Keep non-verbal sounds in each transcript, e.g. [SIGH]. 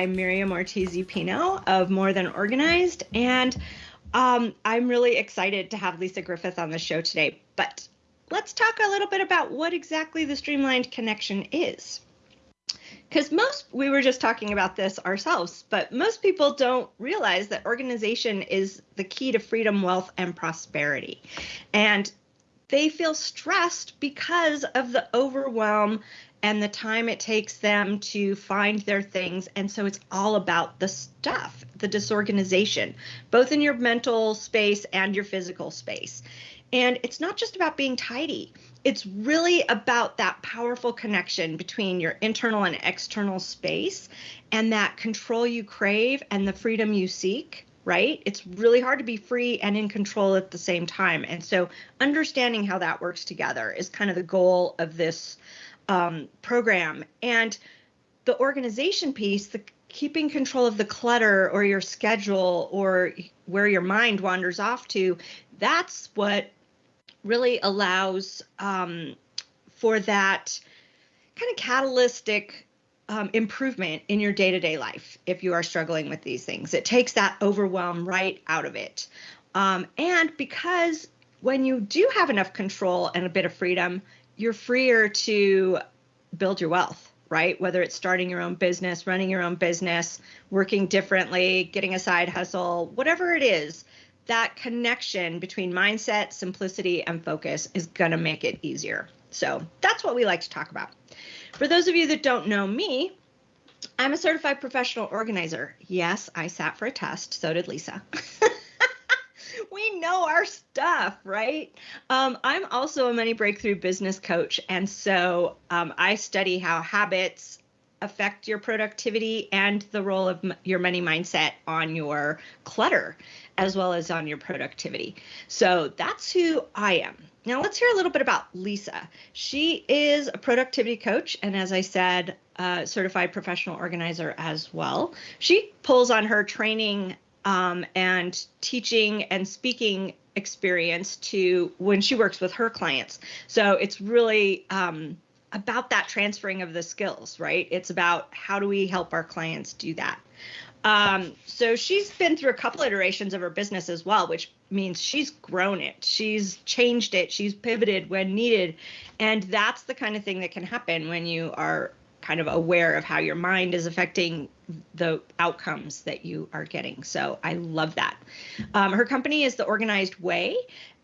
I'm Miriam Ortiz Pino of More Than Organized, and um, I'm really excited to have Lisa Griffith on the show today. But let's talk a little bit about what exactly the streamlined connection is. Because most, we were just talking about this ourselves, but most people don't realize that organization is the key to freedom, wealth, and prosperity. And they feel stressed because of the overwhelm and the time it takes them to find their things. And so it's all about the stuff, the disorganization, both in your mental space and your physical space. And it's not just about being tidy, it's really about that powerful connection between your internal and external space and that control you crave and the freedom you seek right? It's really hard to be free and in control at the same time. And so understanding how that works together is kind of the goal of this um, program. And the organization piece, the keeping control of the clutter or your schedule or where your mind wanders off to, that's what really allows um, for that kind of catalytic um, improvement in your day to day life if you are struggling with these things. It takes that overwhelm right out of it. Um, and because when you do have enough control and a bit of freedom, you're freer to build your wealth, right? Whether it's starting your own business, running your own business, working differently, getting a side hustle, whatever it is, that connection between mindset, simplicity, and focus is going to make it easier. So that's what we like to talk about. For those of you that don't know me, I'm a certified professional organizer. Yes, I sat for a test. So did Lisa. [LAUGHS] we know our stuff, right? Um, I'm also a money breakthrough business coach. And so um, I study how habits affect your productivity and the role of your money mindset on your clutter as well as on your productivity. So that's who I am. Now let's hear a little bit about Lisa. She is a productivity coach and as I said, certified professional organizer as well. She pulls on her training um, and teaching and speaking experience to when she works with her clients. So it's really um, about that transferring of the skills, right? It's about how do we help our clients do that. Um, so she's been through a couple iterations of her business as well, which means she's grown it, she's changed it, she's pivoted when needed. And that's the kind of thing that can happen when you are kind of aware of how your mind is affecting the outcomes that you are getting. So I love that. Um, her company is the Organized Way,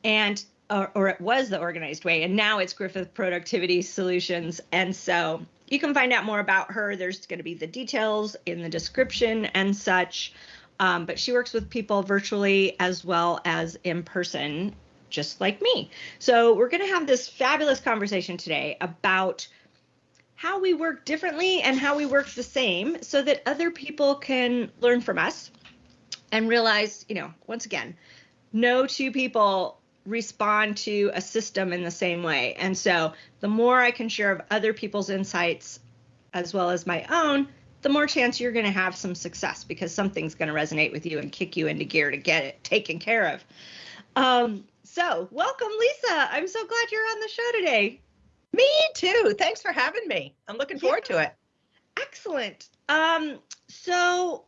and or, or, it was the Organized Way, and now it's Griffith Productivity Solutions. And so you can find out more about her. There's going to be the details in the description and such. Um, but she works with people virtually as well as in person, just like me. So we're going to have this fabulous conversation today about how we work differently and how we work the same so that other people can learn from us and realize, you know, once again, no two people respond to a system in the same way. And so the more I can share of other people's insights as well as my own, the more chance you're going to have some success because something's going to resonate with you and kick you into gear to get it taken care of. Um, so, welcome, Lisa. I'm so glad you're on the show today. Me too. Thanks for having me. I'm looking forward yeah. to it. Excellent. Um, so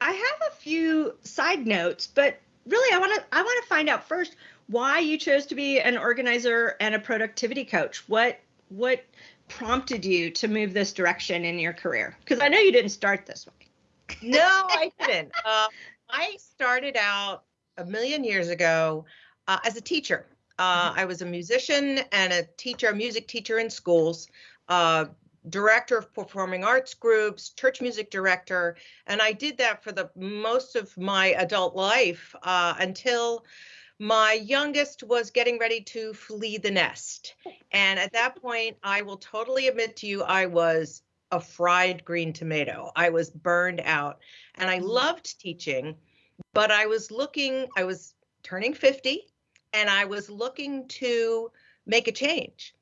I have a few side notes, but really I want to I want to find out first why you chose to be an organizer and a productivity coach. What what prompted you to move this direction in your career? Because I know you didn't start this way. no, I didn't. Uh, [LAUGHS] I started out a million years ago uh, as a teacher. Uh, mm-hmm. I was a musician and a teacher, a music teacher in schools, uh, director of performing arts groups, church music director, and I did that for the most of my adult life uh, until my youngest was getting ready to flee the nest. And at that point, I will totally admit to you, I was a fried green tomato. I was burned out and I mm-hmm. loved teaching, but I was looking, I was turning 50 and I was looking to make a change.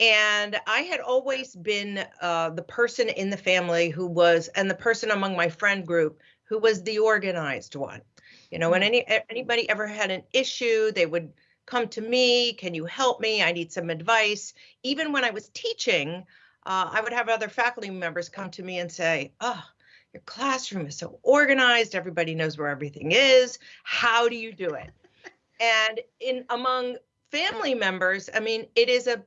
And I had always been uh, the person in the family who was, and the person among my friend group who was the organized one. You know, when mm-hmm. any anybody ever had an issue, they would come to me. Can you help me? I need some advice. Even when I was teaching, uh, I would have other faculty members come to me and say, "Oh, your classroom is so organized, everybody knows where everything is. How do you do it? And in among family members, I mean, it is a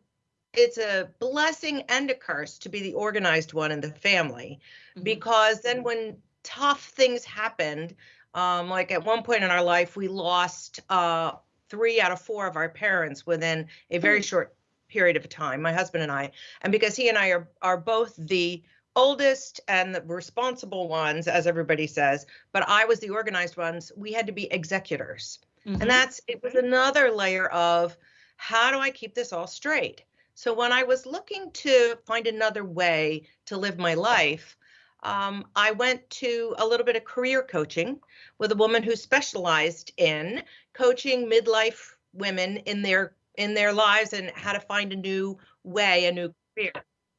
it's a blessing and a curse to be the organized one in the family mm-hmm. because then when tough things happened um, like at one point in our life we lost uh, three out of four of our parents within a very mm-hmm. short period of time my husband and i and because he and i are are both the oldest and the responsible ones as everybody says but i was the organized ones we had to be executors mm-hmm. and that's it was another layer of how do i keep this all straight so when I was looking to find another way to live my life, um, I went to a little bit of career coaching with a woman who specialized in coaching midlife women in their in their lives and how to find a new way, a new career.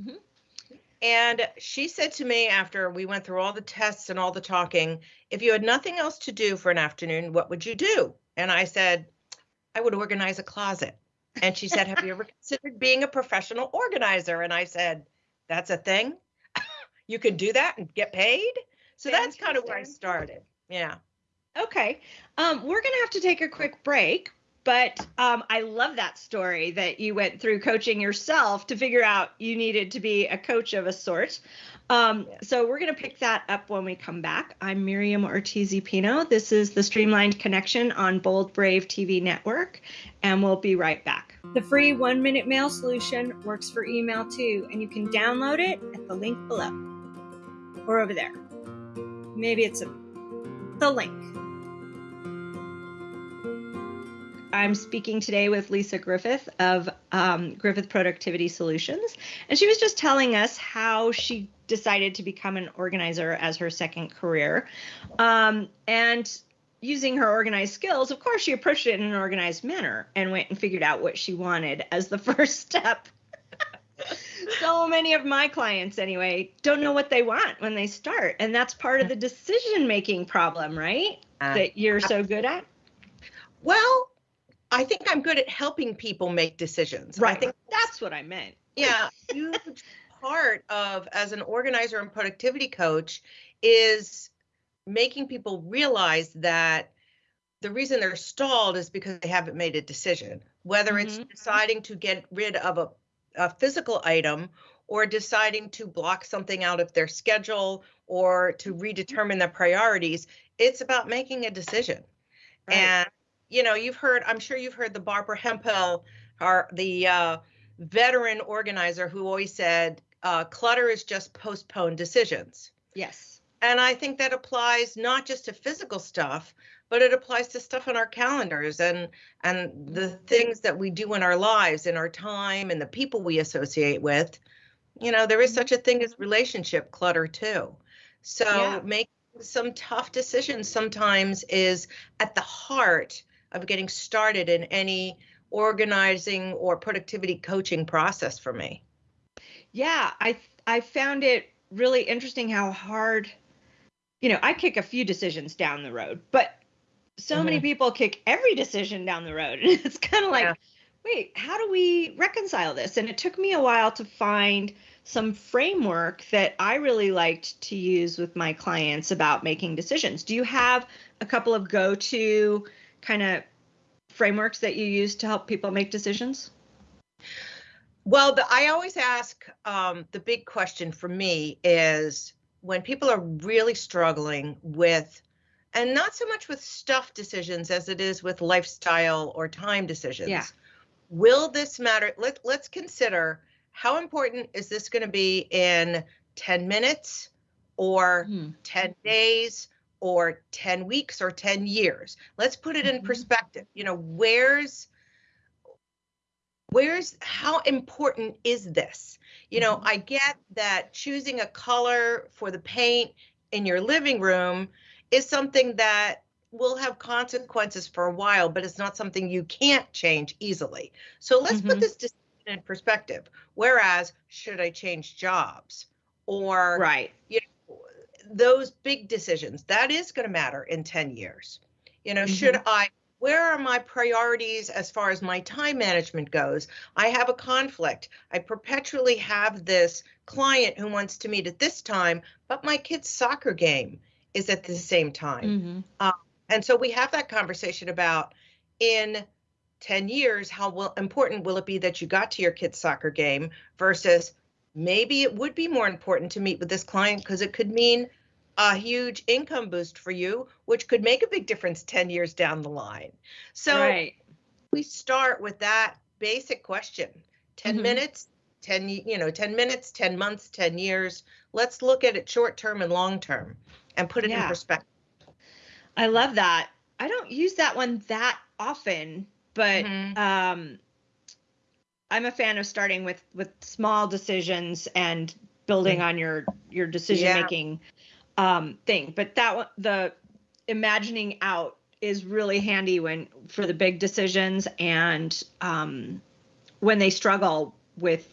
Mm-hmm. And she said to me after we went through all the tests and all the talking, if you had nothing else to do for an afternoon, what would you do? And I said, I would organize a closet. And she said, Have you ever considered being a professional organizer? And I said, That's a thing. [LAUGHS] you can do that and get paid. So that's kind of where I started. Yeah. Okay. Um, we're going to have to take a quick break, but um, I love that story that you went through coaching yourself to figure out you needed to be a coach of a sort. Um, so we're going to pick that up when we come back. I'm Miriam Ortiz Pino. This is the Streamlined Connection on Bold Brave TV Network, and we'll be right back. The free one minute mail solution works for email too, and you can download it at the link below or over there. Maybe it's a, the link. I'm speaking today with Lisa Griffith of um, Griffith Productivity Solutions, and she was just telling us how she decided to become an organizer as her second career. Um, and using her organized skills, of course, she approached it in an organized manner and went and figured out what she wanted as the [LAUGHS] first step. [LAUGHS] so many of my clients, anyway, don't know what they want when they start. And that's part of the decision making problem, right? Uh, that you're so good at. Well, I think I'm good at helping people make decisions. Right. I think that's what I meant. Yeah. Part of as an organizer and productivity coach is making people realize that the reason they're stalled is because they haven't made a decision, whether mm-hmm. it's deciding to get rid of a, a physical item or deciding to block something out of their schedule or to mm-hmm. redetermine their priorities. It's about making a decision. Right. And, you know, you've heard, I'm sure you've heard the Barbara hempel our, the uh, veteran organizer who always said, uh, clutter is just postponed decisions. Yes. And I think that applies not just to physical stuff, but it applies to stuff on our calendars and and the things that we do in our lives in our time and the people we associate with. You know, there is such a thing as relationship clutter too. So yeah. making some tough decisions sometimes is at the heart of getting started in any organizing or productivity coaching process for me. Yeah, I I found it really interesting how hard you know, I kick a few decisions down the road, but so mm-hmm. many people kick every decision down the road. And [LAUGHS] it's kind of like, yeah. wait, how do we reconcile this? And it took me a while to find some framework that I really liked to use with my clients about making decisions. Do you have a couple of go to kind of frameworks that you use to help people make decisions? Well, the, I always ask um, the big question for me is when people are really struggling with and not so much with stuff decisions as it is with lifestyle or time decisions. Yeah. Will this matter? Let, let's consider how important is this going to be in 10 minutes or hmm 10 days or 10 weeks or 10 years? Let's put it in mm-hmm. perspective. You know, where's where's how important is this? You know, mm-hmm. I get that choosing a color for the paint in your living room is something that will have consequences for a while, but it's not something you can't change easily. So let's mm-hmm. put this decision in perspective. Whereas, should I change jobs? Or, right. You know, those big decisions, that is going to matter in 10 years. You know, mm-hmm. should I where are my priorities as far as my time management goes? I have a conflict. I perpetually have this client who wants to meet at this time, but my kid's soccer game is at the same time. Mm-hmm. Uh, and so we have that conversation about in 10 years, how will, important will it be that you got to your kid's soccer game versus maybe it would be more important to meet with this client because it could mean a huge income boost for you, which could make a big difference 10 years down the line. So right. we start with that basic question 10 Mhm. minutes, 10, you know, 10 minutes, 10 months, 10 years. Let's look at it short term and long term and put it in perspective. I love that. I don't use that one that often, but Mhm. um, I'm a fan of starting with with small decisions and building on your your decision Yeah. Um, thing. But that one, the imagining out is really handy when for the big decisions and um, when they struggle with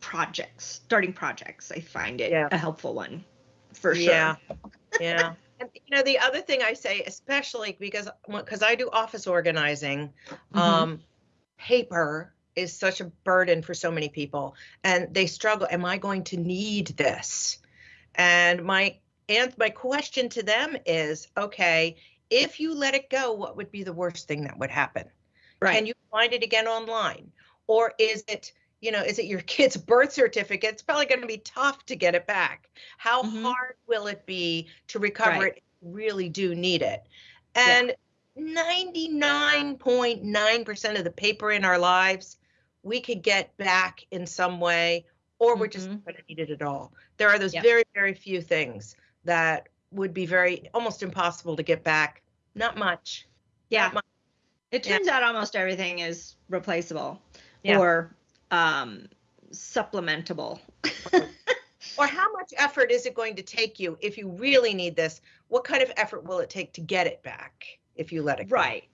projects, starting projects. I find it Yeah. a helpful one for sure. Yeah. [LAUGHS] yeah. And you know, the other thing I say, especially because because I do office organizing, Mhm. um, paper is such a burden for so many people, and they struggle. Am I going to need this? And my and my question to them is, okay, if you let it go, what would be the worst thing that would happen? right. Can you find it again online? Or is it, you know, is it your [LAUGHS] kid's birth certificate? It's probably going to be tough to get it back. How Mhm. hard will it be to recover Right. it? if you Really do need it. Yeah. And 99.9% of the paper in our lives, we could get back in some way, or we're just Mhm. not going to need it at all. There are those very, very few things that would be very almost impossible to get back. Not much. Yeah. Not much. It Yeah. turns out almost everything is replaceable Yeah. or um, supplementable. [LAUGHS] or how much effort is it going to take you if you really need this what kind of effort will it take to get it back if you let it go right.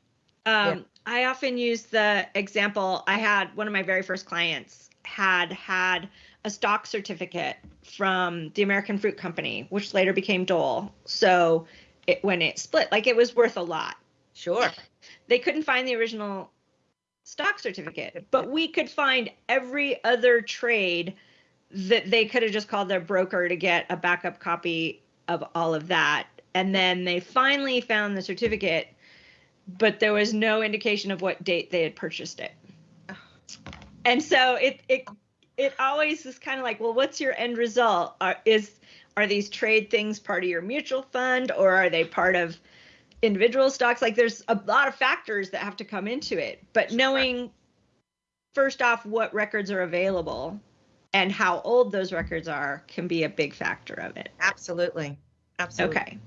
Um, I often use the example I had one of my very first clients had had a stock certificate from the American Fruit Company, which later became Dole. So it, when it split, like it was worth a lot. sure they couldn't find the original stock certificate, but we could find every other trade that they could have just called their broker to get a backup copy of all of that. And then they finally found the certificate, but there was no indication of what date they had purchased it. And so it it it always is kind of like, well, what's your end result? Are, is are these trade things part of your mutual fund or are they part of individual stocks? Like there's a lot of factors that have to come into it but knowing first off what records are available and how old those records are can be a big factor of it. Absolutely absolutely okay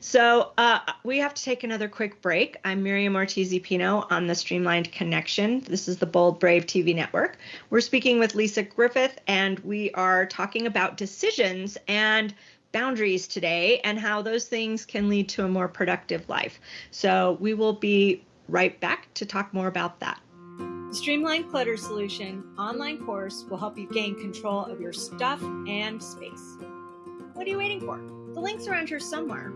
so uh, we have to take another quick break i'm miriam ortiz pino on the streamlined connection this is the bold brave tv network we're speaking with lisa griffith and we are talking about decisions and boundaries today and how those things can lead to a more productive life. So we will be right back to talk more about that. The Streamlined Clutter Solution online course will help you gain control of your stuff and space. What are you waiting for? The link's around here somewhere.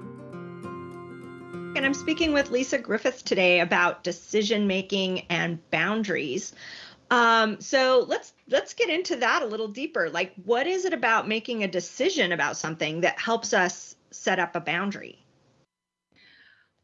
And I'm speaking with Lisa Griffith today about decision making and boundaries. Um, so let's let's get into that a little deeper. Like, what is it about making a decision about something that helps us set up a boundary?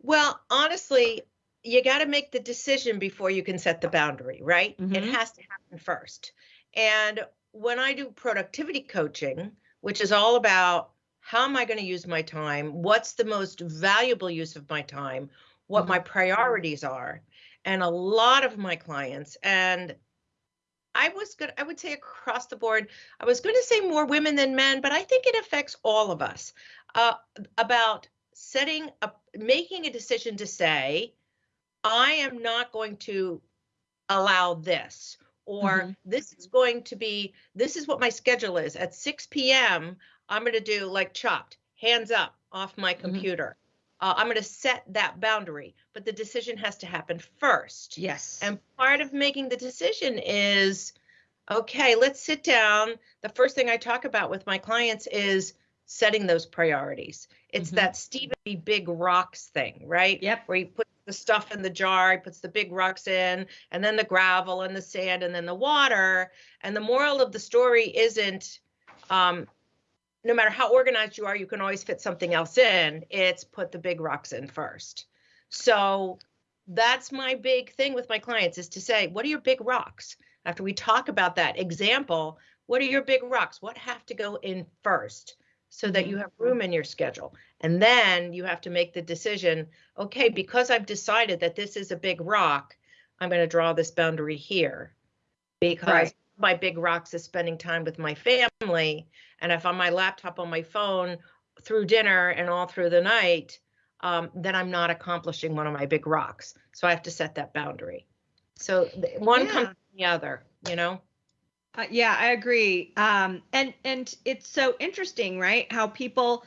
well honestly you got to make the decision before you can set the boundary right it Mhm. has to happen first and when i do productivity coaching which is all about how am i going to use my time what's the most valuable use of my time what my priorities are and a lot of my clients and I was good. I would say across the board. I was going to say more women than men, but I think it affects all of us. Uh, about setting up, making a decision to say, I am not going to allow this, or Mhm. this is going to be. This is what my schedule is. At 6 p.m., I'm going to do like chopped, hands up off my computer. Uh, I'm going to set that boundary, but the decision has to happen first. Yes. And part of making the decision is okay, let's sit down. The first thing I talk about with my clients is setting those priorities. It's Mhm. that Stephen Covey Big Rocks thing, right? Yep. Where he puts the stuff in the jar, he puts the big rocks in, and then the gravel and the sand and then the water. And the moral of the story isn't um, no matter how organized you are, you can always fit something else in. It's put the big rocks in first. So that's my big thing with my clients is to say, what are your big rocks? After we talk about that example, what are your big rocks? What have to go in first? so that you have room mm-hmm. in your schedule. And then you have to make the decision okay, because I've decided that this is a big rock, I'm going to draw this boundary here because right. My big rocks is spending time with my family. And if I'm my laptop on my phone through dinner and all through the night, um, then I'm not accomplishing one of my big rocks. So I have to set that boundary. So one yeah. comes from the other, you know? Uh, yeah, I agree. Um, and and it's so interesting, right? How people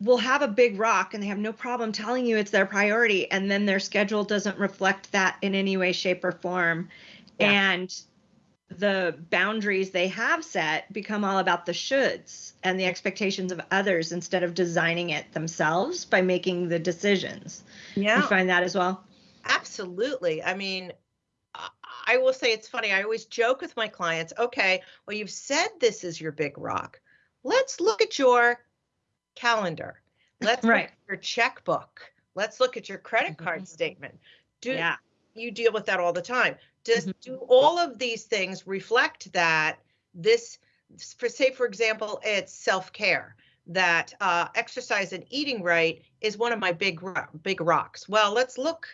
will have a big rock and they have no problem telling you it's their priority, and then their schedule doesn't reflect that in any way, shape, or form, yeah. and the boundaries they have set become all about the shoulds and the expectations of others instead of designing it themselves by making the decisions. Yeah, you find that as well. Absolutely. I mean, I will say it's funny. I always joke with my clients, okay, well, you've said this is your big rock. Let's look at your calendar. Let's right. look at your checkbook. Let's look at your credit card mm-hmm. statement. Do yeah. you deal with that all the time? Does mm-hmm. do all of these things reflect that this for say for example it's self-care that uh, exercise and eating right is one of my big big rocks well let's look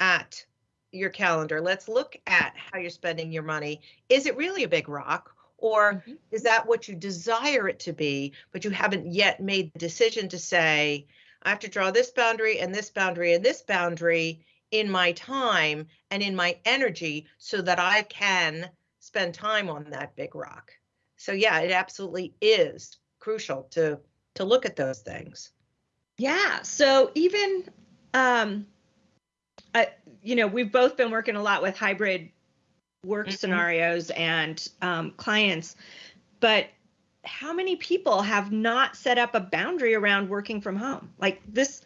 at your calendar. Let's look at how you're spending your money. Is it really a big rock? Or mm-hmm. is that what you desire it to be, but you haven't yet made the decision to say, I have to draw this boundary and this boundary and this boundary in my time and in my energy so that I can spend time on that big rock. So yeah, it absolutely is crucial to to look at those things. Yeah. So even um I, you know, we've both been working a lot with hybrid work mm-hmm. scenarios and um, clients, but how many people have not set up a boundary around working from home? Like this,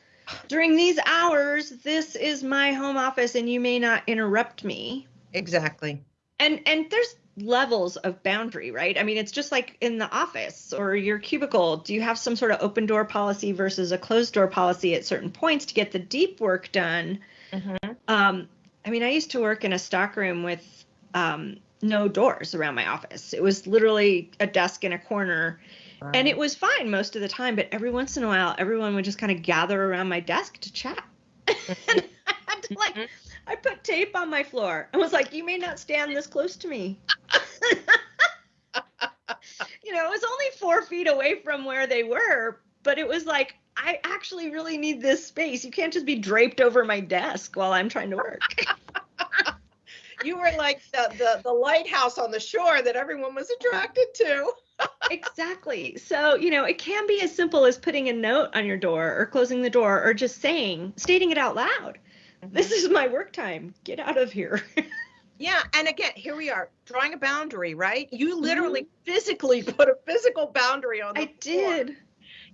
during these hours, this is my home office and you may not interrupt me. Exactly. And and there's levels of boundary, right? I mean, it's just like in the office or your cubicle. Do you have some sort of open door policy versus a closed door policy at certain points to get the deep work done? Mm-hmm. Um, I mean, I used to work in a stockroom with um, no doors around my office. It was literally a desk in a corner. Wow. And it was fine most of the time, but every once in a while, everyone would just kind of gather around my desk to chat. [LAUGHS] and mm-hmm. I had to like, mm-hmm. I put tape on my floor and was like, you may not stand this close to me. [LAUGHS] you know, it was only four feet away from where they were, but it was like, I actually really need this space. You can't just be draped over my desk while I'm trying to work. [LAUGHS] you were like the, the, the lighthouse on the shore that everyone was attracted to. Exactly. So, you know, it can be as simple as putting a note on your door or closing the door or just saying, stating it out loud. Mm-hmm. This is my work time. Get out of here. [LAUGHS] yeah. And again, here we are drawing a boundary, right? You literally mm-hmm. physically put a physical boundary on the I floor. did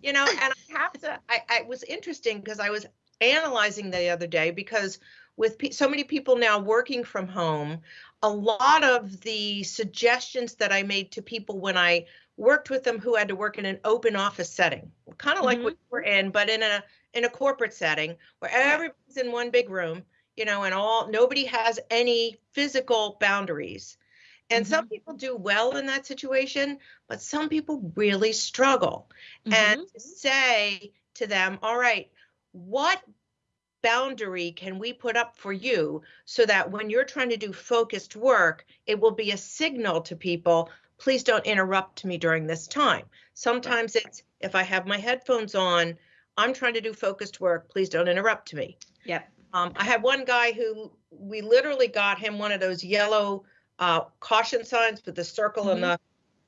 you know, and [LAUGHS] I have to, I, I was interesting because I was analyzing the other day because with pe- so many people now working from home, a lot of the suggestions that I made to people when I worked with them who had to work in an open office setting, kind of like mm-hmm. what we're in, but in a in a corporate setting where everybody's in one big room, you know, and all nobody has any physical boundaries. And mm-hmm. some people do well in that situation, but some people really struggle. Mm-hmm. And to say to them, all right, what boundary can we put up for you so that when you're trying to do focused work, it will be a signal to people, please don't interrupt me during this time. Sometimes it's if I have my headphones on, I'm trying to do focused work, please don't interrupt me. Yep. Um, I had one guy who we literally got him one of those yellow uh, caution signs with the circle mm-hmm. and the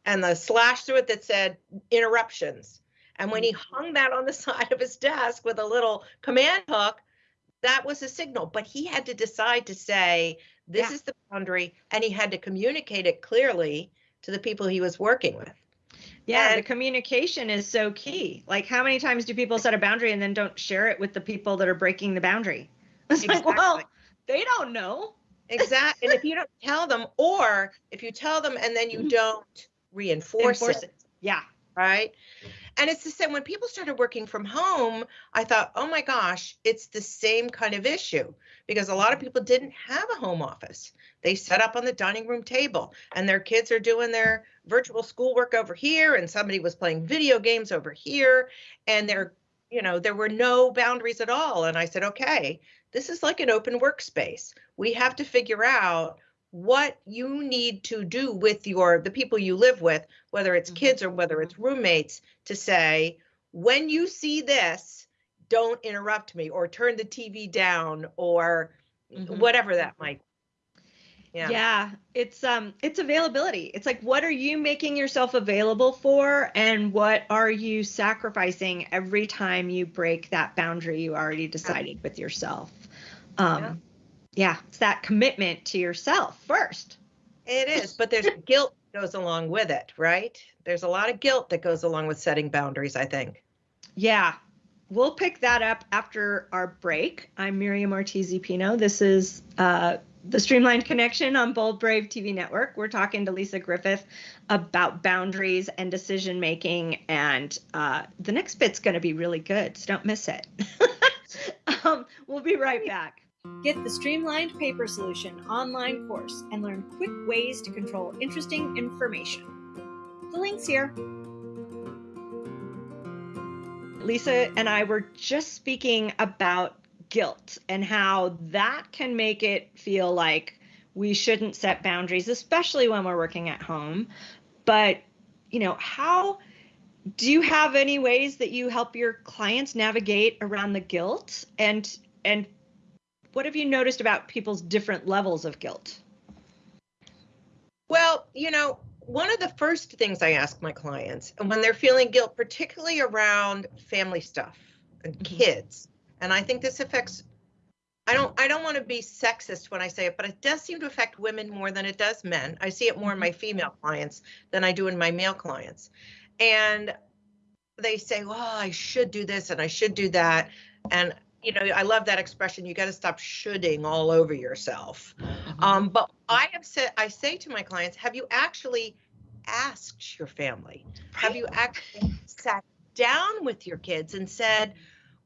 and the slash through it that said interruptions. And when he mm-hmm. hung that on the [LAUGHS] side of his desk with a little command hook, that was a signal. But he had to decide to say, this yeah. is the boundary, and he had to communicate it clearly to the people he was working with. Yeah, and, the communication is so key. Like, how many times do people set a boundary and then don't share it with the people that are breaking the boundary? [LAUGHS] It's Exactly. like, well, they don't know. exactly. and if you don't tell them, or if you tell them and then you mm-hmm. don't reinforce, Enforce it, Yeah. right? And it's the same when people started working from home, I thought, oh my gosh, it's the same kind of issue because a lot of people didn't have a home office. They set up on the dining room table and their kids are doing their virtual schoolwork over here and somebody was playing video games over here and there you know there were no boundaries at all and I said, okay, this is like an open workspace. We have to figure out what you need to do with your the people you live with whether it's Mhm. kids or whether it's roommates to say when you see this don't interrupt me or turn the tv down or Mhm. whatever that might Yeah. yeah it's um it's availability. It's like what are you making yourself available for and what are you sacrificing every time you break that boundary you already decided with yourself. Um Yeah. Yeah, it's that commitment to yourself first. it is but there's [LAUGHS] guilt goes along with it right there's a lot of guilt that goes along with setting boundaries i think Yeah. We'll pick that up after our break. I'm Miriam Ortiz Pino. This is uh, the Streamlined Connection on Bold Brave TV Network. We're talking to Lisa Griffith about boundaries and decision making, and uh, the next bit's going to be really good, so don't miss it. [LAUGHS] um, we'll be right back. Get the Streamlined Paper Solution online course and learn quick ways to control interesting information. The link's here. Lisa and I were just speaking about guilt and how that can make it feel like we shouldn't set boundaries, especially when we're working at home. But, you know, how do you have any ways that you help your clients navigate around the guilt and and what have you noticed about people's different levels of guilt? Well, you know, one of the first things I ask my clients, and when they're feeling guilt, particularly around family stuff and Mhm. kids, and I think this affects I don't I don't want to be sexist when I say it, but it does seem to affect women more than it does men. I see it more in my female clients than I do in my male clients. And they say, "Well, I should do this and I should do that." And you know, I love that expression. You got to stop shoulding all over yourself. Um, but I have said, I say to my clients, have you actually asked your family? Have you actually sat down with your kids and said,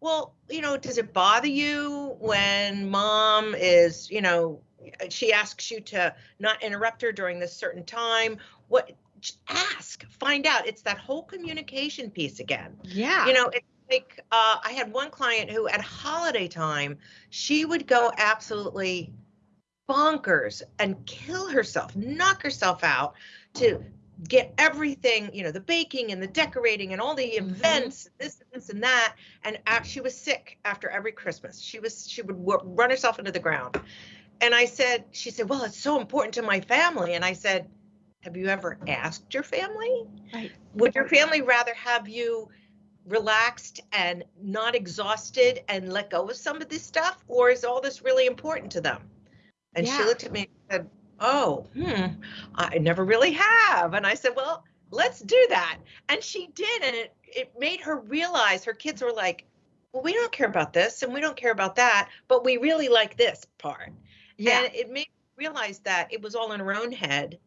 well, you know, does it bother you when mom is, you know, she asks you to not interrupt her during this certain time? What ask, find out. It's that whole communication piece again yeah. you know it's like uh, i had one client who at holiday time she would go absolutely bonkers and kill herself knock herself out to get everything you know the baking and the decorating and all the Mhm. events this this and that. And uh, she was sick after every christmas. She was she would w- run herself into the ground. And i said she said well it's so important to my family. And i said have you ever asked your family? Right. would your family rather have you relaxed and not exhausted and let go of some of this stuff or is all this really important to them and she looked at me and said oh hmm i never really have and i said well let's do that and she did and it, it made her realize her kids were like well we don't care about this and we don't care about that but we really like this part Yeah. and it made me realize that it was all in her own head.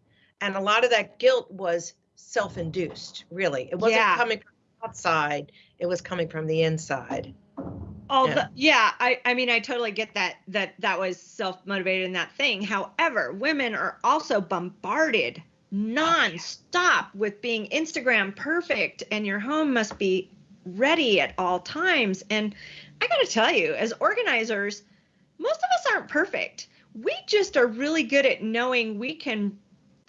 And a lot of that guilt was self induced, really. It wasn't Yeah. coming from outside, it was coming from the inside. all Yeah. the yeah. i i mean i totally get that that that was self-motivated in that thing. However women are also bombarded non-stop with being instagram perfect and your home must be ready at all times. And i gotta tell you as organizers most of us aren't perfect. We just are really good at knowing we can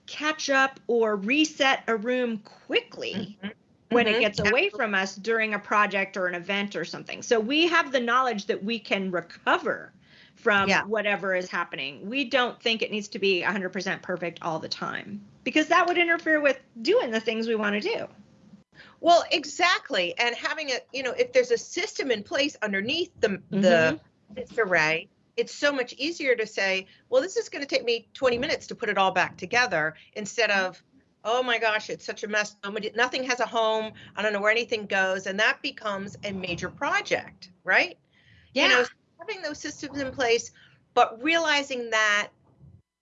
catch up or reset a room quickly mm-hmm. When it Mhm. gets away from us during a project or an event or something. So we have the knowledge that we can recover from Yeah. whatever is happening. We don't think it needs to be 100% perfect all the time because that would interfere with doing the things we want to do. Well, exactly. And having a, you know, if there's a system in place underneath the the disarray, it's so much easier to say, well, this is going to take me 20 minutes to put it all back together instead of, oh my gosh, it's such a mess. Nobody, nothing has a home. I don't know where anything goes, and that becomes a major project, right? Yeah. You know, having those systems in place, but realizing that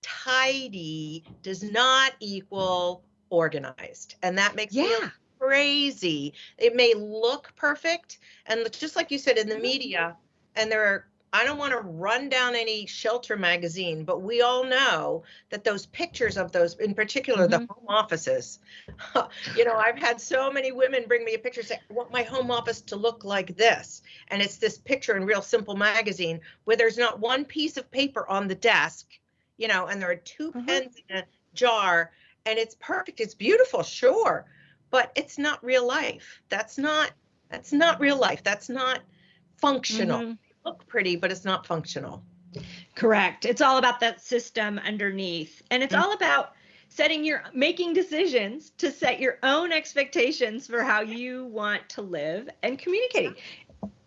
tidy does not equal organized. And that makes me Yeah. crazy. It may look perfect. And just like you said in the mm-hmm. media, and there are, I don't want to run down any shelter magazine, but we all know that those pictures of those, in particular, the Mhm. home offices, [LAUGHS] you know, I've had so many women bring me a picture say, I want my home office to look like this. And it's this picture in Real Simple magazine where there's not one piece of paper on the desk, you know, and there are 2 Mhm. pens in a jar and it's perfect. It's beautiful, sure, but it's not real life. That's not that's not real life. That's not functional. Mhm. Look pretty, but it's not functional. Correct. It's all about that system underneath. And it's Mhm. all about setting your making decisions to set your own expectations for how you want to live and communicating.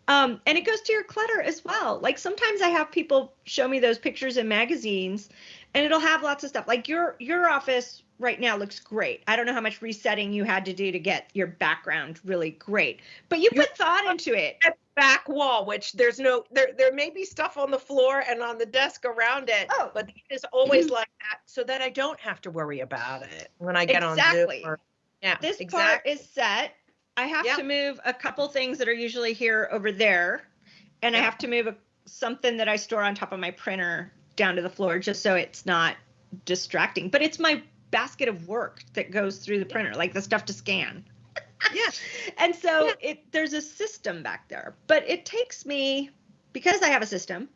Um, and it goes to your clutter as well. Like sometimes I have people show me those pictures in magazines and it'll have lots of stuff. Like your your office right now looks great. I don't know how much resetting you had to do to get your background really great. But you put thought into it. [LAUGHS] Back wall, which there's no there there may be stuff on the floor and on the desk around it, Oh. but it is always mm-hmm. like that so that I don't have to worry about it when I get Exactly. on Zoom. Or, yeah, this exactly. part is set. I have Yeah. to move a couple things that are usually here over there, and I have to move a, something that I store on top of my printer down to the floor just so it's not distracting. But it's my basket of work that goes through the printer, like the stuff to scan. Yeah. [LAUGHS] And so Yeah. it there's a system back there, but it takes me because I have a system.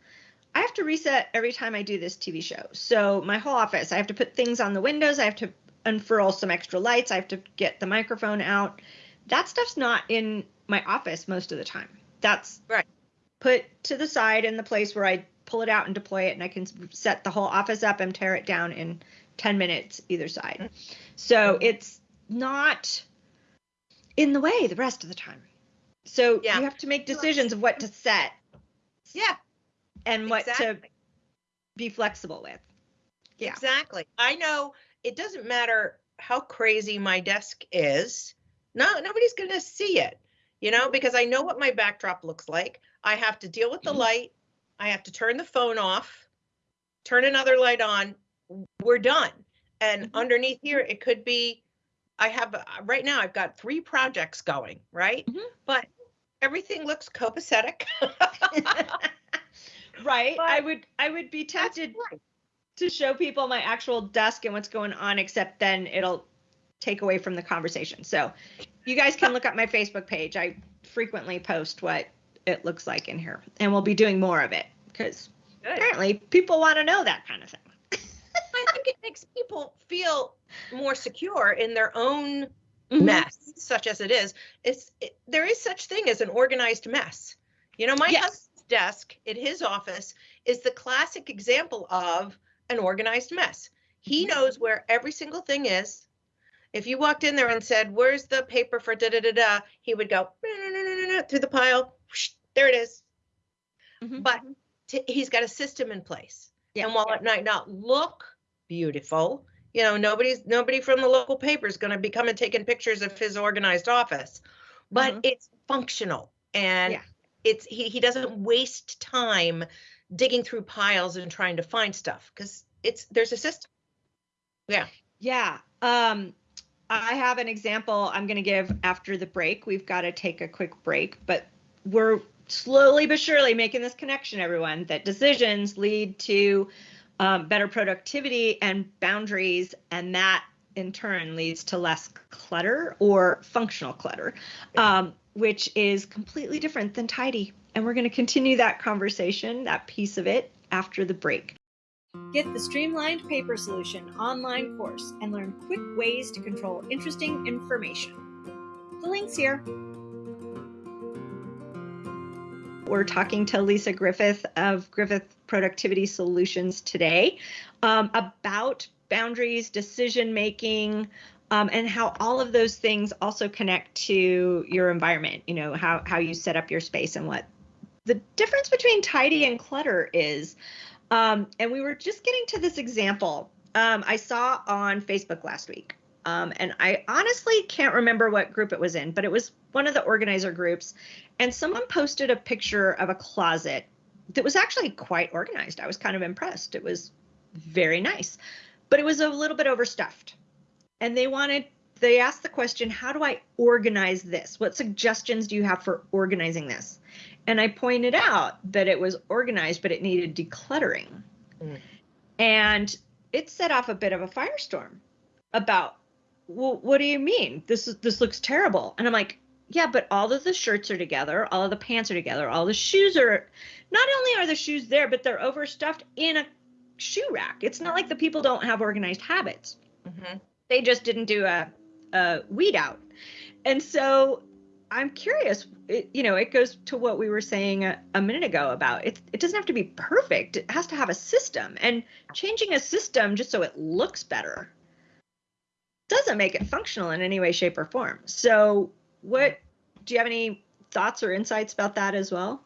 I have to reset every time I do this TV show. So my whole office, I have to put things on the windows. I have to unfurl some extra lights. I have to get the microphone out. That stuff's not in my office most of the time. That's Right. put to the side in the place where I pull it out and deploy it, and I can set the whole office up and tear it down in 10 minutes either side. Mm. So it's not in the way the rest of the time. So Yeah. you have to make decisions of what to set Yeah. and what to be flexible with. Yeah. Exactly. I know it doesn't matter how crazy my desk is. No, nobody's going to see it, you know, because I know what my backdrop looks like. I have to deal with the Mhm. light. I have to turn the phone off, turn another light on. We're done. And Mhm. underneath here, it could be, I have, uh, right now, I've got three projects going, right? Mhm. But everything looks copacetic. [LAUGHS] right. But- I would I would be tempted right. to show people my actual desk and what's going on, except then it'll take away from the conversation. So you guys can look up my Facebook page. I frequently post what it looks like in here, and we'll be doing more of it because apparently people want to know that kind of thing. I think it makes people feel more secure in their own Mhm. mess, such as it is. It's it, there is such thing as an organized mess. You know, my Yes. husband's desk in his office is the classic example of an organized mess. He Mhm. knows where every single thing is. If you walked in there and said, "Where's the paper for da da da da," he would go through the pile. whoosh, there it is. Mhm. But t- he's got a system in place. Yeah. And while it might not look beautiful, you know, nobody's nobody from the local paper is going to be coming taking pictures of his organized office, but Mhm. it's functional and Yeah. it's he he doesn't waste time digging through piles and trying to find stuff because it's there's a system. Yeah. Yeah. Um, I have an example I'm going to give after the break. We've got to take a quick break, but we're slowly but surely making this connection, everyone, that decisions lead to um, better productivity and boundaries, and that in turn leads to less clutter or functional clutter, um, which is completely different than tidy. And we're going to continue that conversation, that piece of it, after the break. Get the Streamlined Paper Solution online course and learn quick ways to control interesting information. The link's here. We're talking to Lisa Griffith of Griffith Productivity Solutions today um, about boundaries, decision making, um, and how all of those things also connect to your environment. You know how how you set up your space and what the difference between tidy and clutter is. Um, and we were just getting to this example um, I saw on Facebook last week. Um, and I honestly can't remember what group it was in, but it was one of the organizer groups. And someone posted a picture of a closet that was actually quite organized. I was kind of impressed. It was very nice, but it was a little bit overstuffed. And they wanted, they asked the question, how do I organize this? What suggestions do you have for organizing this? And I pointed out that it was organized, but it needed decluttering. Mm. And it set off a bit of a firestorm about, well, what do you mean? This is this looks terrible. And I'm like, yeah, but all of the shirts are together, all of the pants are together, all the shoes are not only are the shoes there, but they're overstuffed in a shoe rack. It's not like the people don't have organized habits. Mm-hmm. They just didn't do a, a weed out. And so I'm curious, it, you know, it goes to what we were saying a, a minute ago about it. It doesn't have to be perfect. It has to have a system, and changing a system just so it looks better doesn't make it functional in any way, shape, or form. So, what do you have any thoughts or insights about that as well?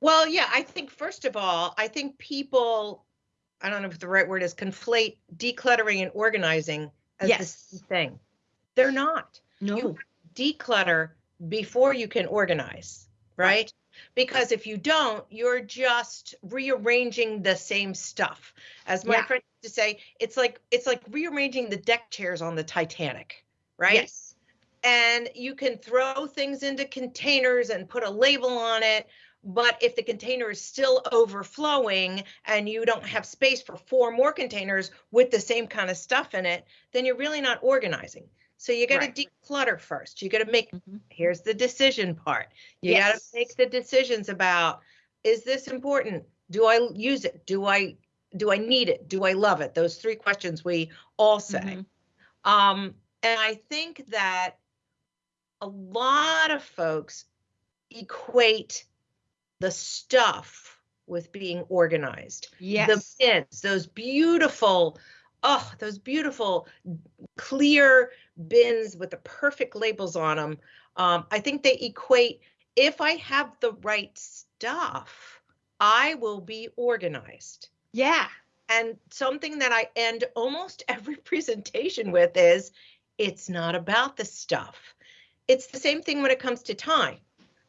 Well, yeah, I think first of all, I think people, I don't know if the right word is conflate decluttering and organizing as yes. the same thing. They're not. No. You declutter before you can organize, right? Because if you don't, you're just rearranging the same stuff. As my yeah. friend used to say, it's like it's like rearranging the deck chairs on the Titanic, right? Yes. And you can throw things into containers and put a label on it, but if the container is still overflowing and you don't have space for four more containers with the same kind of stuff in it, then you're really not organizing. So you got to right. declutter first. You got to make, mm-hmm. here's the decision part. You yes. got to make the decisions about is this important? Do I use it? Do I do I need it? Do I love it? Those three questions we all say. Mm-hmm. Um, and I think that a lot of folks equate the stuff with being organized. Yes. The bins, those beautiful oh, those beautiful clear bins with the perfect labels on them. Um, I think they equate if I have the right stuff, I will be organized. Yeah. And something that I end almost [LAUGHS] every presentation with is it's not about the stuff. It's the same thing when it comes to time.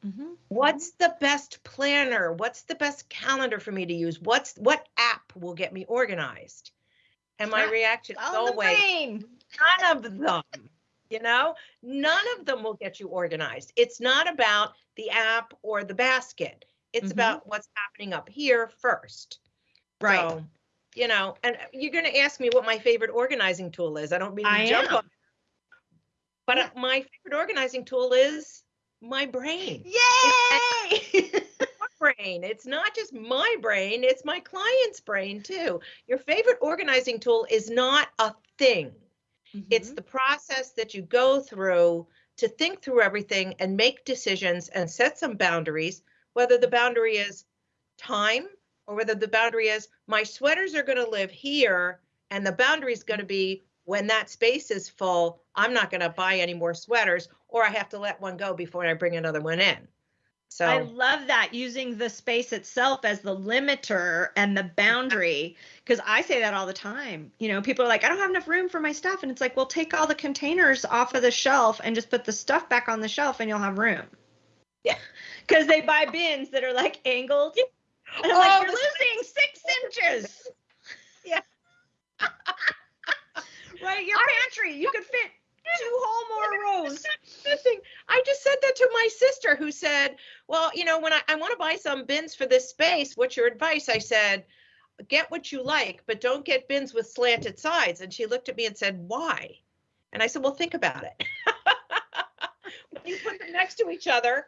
Mm-hmm. What's the best planner? What's the best calendar for me to use? What's what app will get me organized? And my reaction is always none of them. You know, none of them will get you organized. It's not about the app or the basket. It's mm-hmm. about what's happening up here first. Right. So, you know, and you're going to ask me what my favorite organizing tool is. I don't mean to I jump am. on. But yeah. my favorite organizing tool is my brain. Yay! Brain. It's not just my brain, it's my client's brain too. Your favorite organizing tool is not a thing. Mm-hmm. It's the process that you go through to think through everything and make decisions and set some boundaries, whether the boundary is time or whether the boundary is my sweaters are going to live here and the boundary is going to be when that space is full, I'm not going to buy any more sweaters or I have to let one go before I bring another one in. So I love that using the space itself as the limiter and the boundary because I say that all the time. You know, people are like, I don't have enough room for my stuff. And it's like, well, take all the containers off of the shelf and just put the stuff back on the shelf and you'll have room. Yeah. [LAUGHS] Because they buy bins that are like angled. And I'm oh, like, you're losing six inches. Yeah. [LAUGHS] right? Your pantry, you could fit two whole more [LAUGHS] rows. I just said that to my sister who said, Well, you know, when I, I want to buy some bins for this space, what's your advice? I said, Get what you like, but don't get bins with slanted sides. And she looked at me and said, Why? And I said, Well, think about it. [LAUGHS] when you put them next to each other,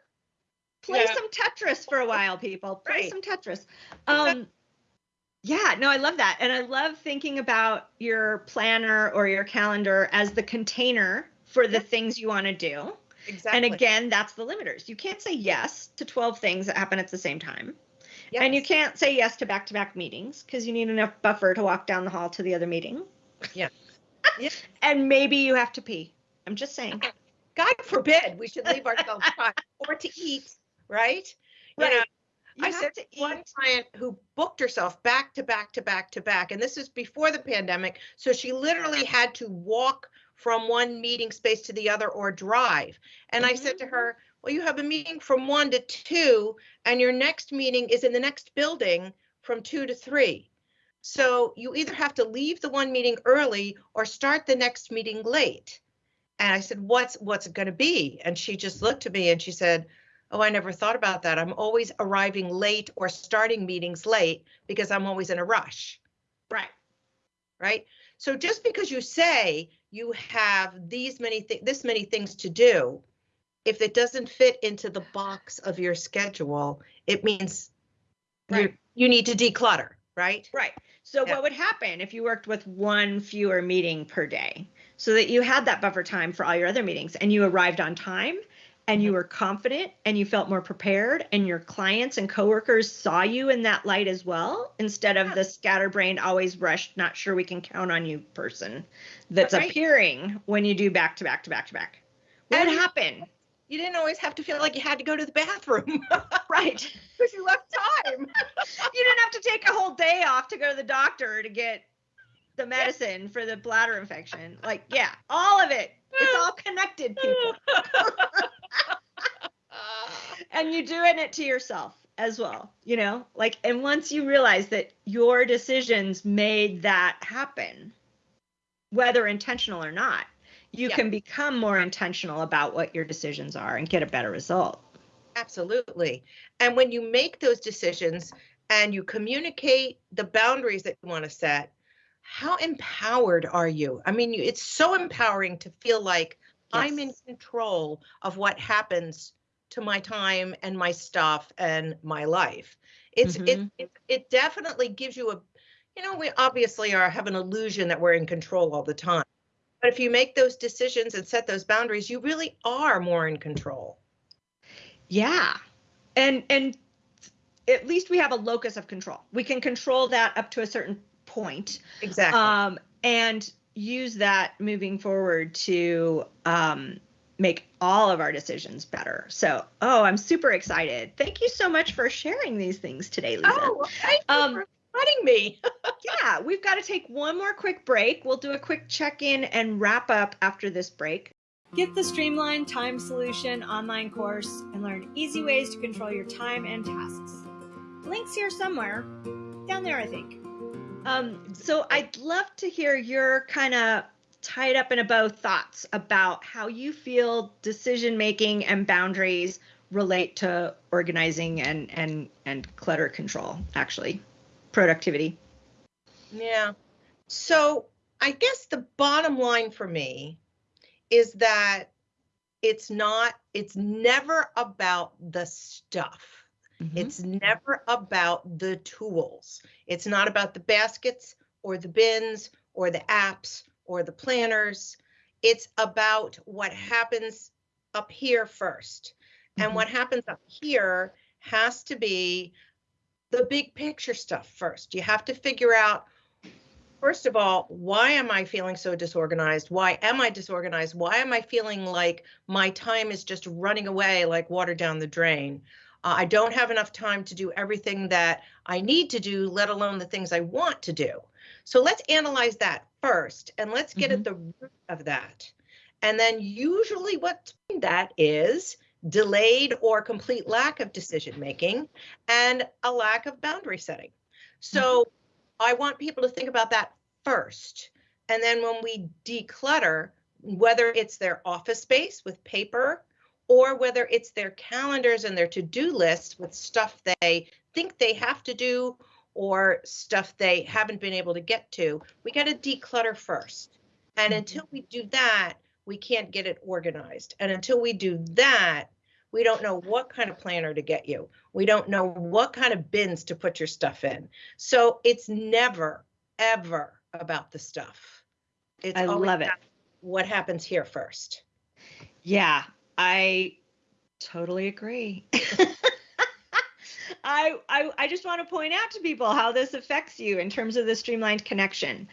play yeah. some Tetris for a while, people. Play right. some Tetris. Um, yeah, no, I love that. And I love thinking about your planner or your calendar as the container for the things you want to do. Exactly. And again, that's the limiters. You can't say yes to 12 things that happen at the same time. Yes. And you can't say yes to back to back meetings because you need enough buffer to walk down the hall to the other meeting. Yeah. [LAUGHS] yeah. And maybe you have to pee. I'm just saying. God forbid we should leave ourselves [LAUGHS] time or to eat, right? Right. You know, you I said to one client who booked herself back to back to back to back, and this is before the pandemic. So she literally had to walk from one meeting space to the other or drive. And mm-hmm. I said to mm-hmm. her, Well, you have a meeting from one to two, and your next meeting is in the next building from two to three. So you either have to leave the one meeting early or start the next meeting late. And I said, "What's what's it going to be?" And she just looked at me and she said, "Oh, I never thought about that. I'm always arriving late or starting meetings late because I'm always in a rush." Right. Right? So just because you say you have these many th- this many things to do, if it doesn't fit into the box of your schedule, it means Right. you need to declutter, right? Right. So Yeah. what would happen if you worked with one fewer meeting per day so that you had that buffer time for all your other meetings and you arrived on time and you were confident and you felt more prepared and your clients and coworkers saw you in that light as well instead of Yeah. the scatterbrained always rushed not sure we can count on you person that's Right. appearing when you do back to back to back to back. What would And- happen? You didn't always have to feel like you had to go to the bathroom [LAUGHS] Right. because you left time. [LAUGHS] you didn't have to take a whole day off to go to the doctor to get the medicine for the bladder infection. Like, yeah, all of it. It's all connected, people. [LAUGHS] And you're doing it to yourself as well, you know? Like, and once you realize that your decisions made that happen, whether intentional or not, you Yeah. can become more intentional about what your decisions are and get a better result. Absolutely. And when you make those decisions and you communicate the boundaries that you want to set, how empowered are you? I mean, it's so empowering to feel like I'm in control of what happens to my time and my stuff and my life. It's Mhm. it, it it definitely gives you a you know, we obviously are have an illusion that we're in control all the time. But if you make those decisions and set those boundaries, you really are more in control. Yeah. And and at least we have a locus of control. We can control that up to a certain point. Exactly. Um and use that moving forward to um make all of our decisions better. So, oh, I'm super excited. Thank you so much for sharing these things today, Lisa. Oh, well, thank you Um, for inviting me. [LAUGHS] yeah, we've got to take one more quick break. We'll do a quick check-in and wrap up after this break. Get the Streamline Time Solution online course and learn easy ways to control your time and tasks. Links here somewhere, down there, I think. Um, so I'd love to hear your kind of tied up in a bow thoughts about how you feel decision making and boundaries relate to organizing and and and clutter control. Actually, productivity. Yeah. So I guess the bottom line for me is that it's not, it's never about the stuff. Mm-hmm. It's never about the tools. It's not about the baskets or the bins or the apps or the planners. It's about what happens up here 1st And Mhm. what happens up here has to be the big picture stuff first. You have to figure out First of all, why am I feeling so disorganized? Why am I disorganized? Why am I feeling like my time is just running away like water down the drain? Uh, I don't have enough time to do everything that I need to do, let alone the things I want to do. So let's analyze that first and let's get at the root of that. And then, usually, what's that is delayed or complete lack of decision making and a lack of boundary setting. So, I want people to think about that first. And then when we declutter, whether it's their office space with paper or whether it's their calendars and their to do lists with stuff they think they have to do or stuff they haven't been able to get to, we got to declutter first. And Mhm. until we do that, we can't get it organized. And until we do that, we don't know what kind of planner to get you. We don't know what kind of bins to put your stuff in. So it's never, ever about the stuff. It's I love it. What happens here first? Yeah, I totally agree. [LAUGHS] I, I I just want to point out to people how this affects you in terms of the streamlined connection.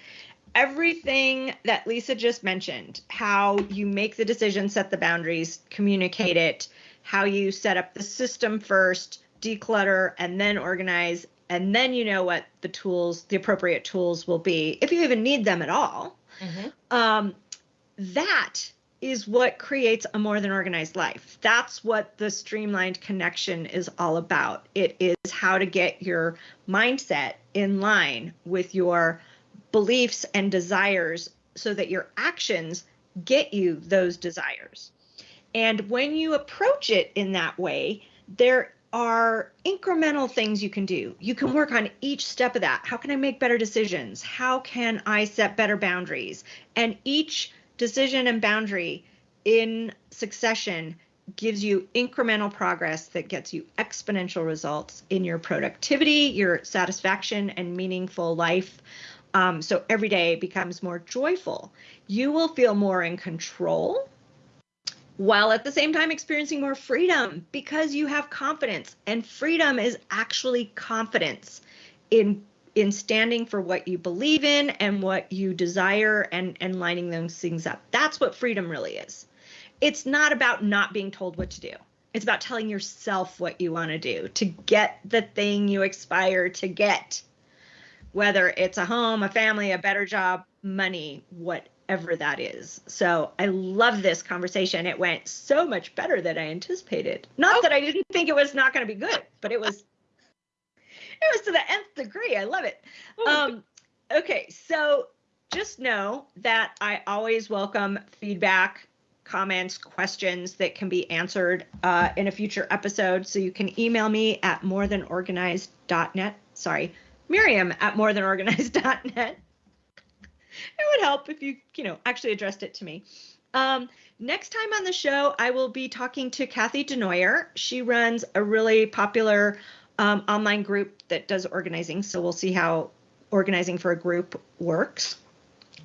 Everything that Lisa just mentioned, how you make the decision, set the boundaries, communicate it, how you set up the system first, declutter, and then organize, and then you know what the tools, the appropriate tools will be, if you even need them at all. Um, that is what creates a more than organized life. That's what the streamlined connection is all about. It is how to get your mindset in line with your beliefs and desires so that your actions get you those desires. And when you approach it in that way, there are incremental things you can do. You can work on each step of that. How can I make better decisions? How can I set better boundaries? And each decision and boundary in succession gives you incremental progress that gets you exponential results in your productivity, your satisfaction, and meaningful life. Um, so every day becomes more joyful. You will feel more in control while at the same time experiencing more freedom because you have confidence. And freedom is actually confidence in in standing for what you believe in and what you desire and and lining those things up. That's what freedom really is. It's not about not being told what to do. It's about telling yourself what you want to do to get the thing you aspire to get. Whether it's a home a family a better job money whatever that is. So i love this conversation. It went so much better than i anticipated. Not oh. that i didn't think it was not going to be good but it was [LAUGHS] it was to the nth degree. I love it. Um, okay, so just know that I always welcome feedback, comments, questions that can be answered uh, in a future episode. So you can email me at morethanorganized.net. Sorry, Miriam at morethanorganized.net. It would help if you, you know, actually addressed it to me. Um, next time on the show, I will be talking to Kathy Denoyer. She runs a really popular um, online group that does organizing. So we'll see how organizing for a group works.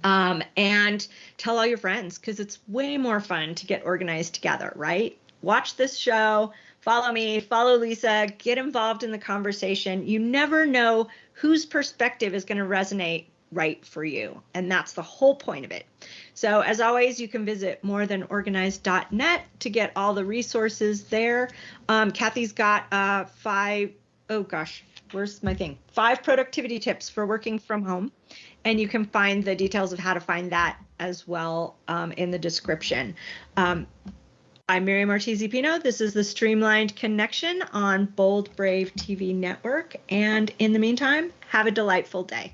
Um, and tell all your friends because it's way more fun to get organized together, right? Watch this show, follow me, follow Lisa, get involved in the conversation. You never know whose perspective is going to resonate right for you. And that's the whole point of it. So, as always, you can visit morethanorganized.net to get all the resources there. Um, Kathy's got uh, five oh gosh, where's my thing? Five productivity tips for working from home. And you can find the details of how to find that as well um, in the description. Um, I'm Miriam Ortiz Pino. This is the Streamlined Connection on Bold Brave TV Network. And in the meantime, have a delightful day.